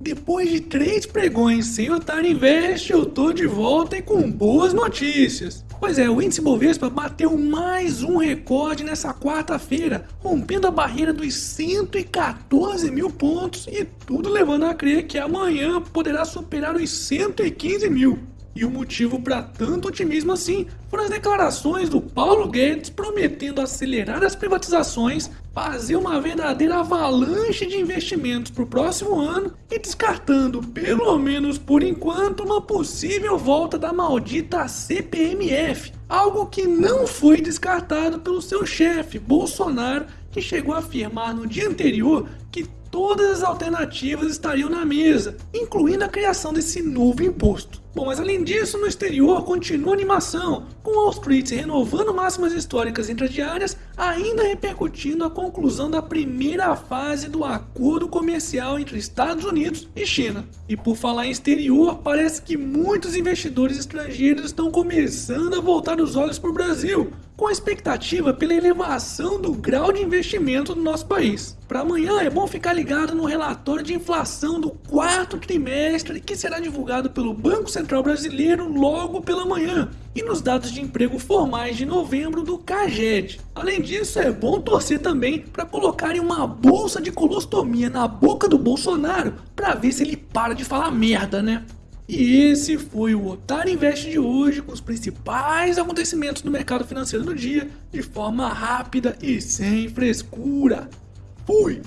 Depois de três pregões sem Otário Invest, eu tô de volta e com boas notícias. Pois é, o índice Bovespa bateu mais um recorde nessa quarta-feira, rompendo a barreira dos 114 mil pontos e tudo levando a crer que amanhã poderá superar os 115 mil. E o motivo para tanto otimismo assim foram as declarações do Paulo Guedes prometendo acelerar as privatizações, fazer uma verdadeira avalanche de investimentos para o próximo ano e descartando, pelo menos por enquanto, uma possível volta da maldita CPMF, algo que não foi descartado pelo seu chefe, Bolsonaro, que chegou a afirmar no dia anterior que todas as alternativas estariam na mesa, incluindo a criação desse novo imposto. Bom, mas além disso, no exterior continua a animação, com Wall Street renovando máximas históricas intradiárias, ainda repercutindo a conclusão da primeira fase do acordo comercial entre Estados Unidos e China. E por falar em exterior, parece que muitos investidores estrangeiros estão começando a voltar os olhos para o Brasil, com a expectativa pela elevação do grau de investimento no nosso país. Para amanhã é bom ficar ligado no relatório de inflação do quarto trimestre que será divulgado pelo Banco Central Brasileiro logo pela manhã e nos dados de emprego formais de novembro do CAGED. Além disso, é bom torcer também para colocarem uma bolsa de colostomia na boca do Bolsonaro para ver se ele para de falar merda, né? E esse foi o Otário Invest de hoje, com os principais acontecimentos do mercado financeiro do dia, de forma rápida e sem frescura. Fui!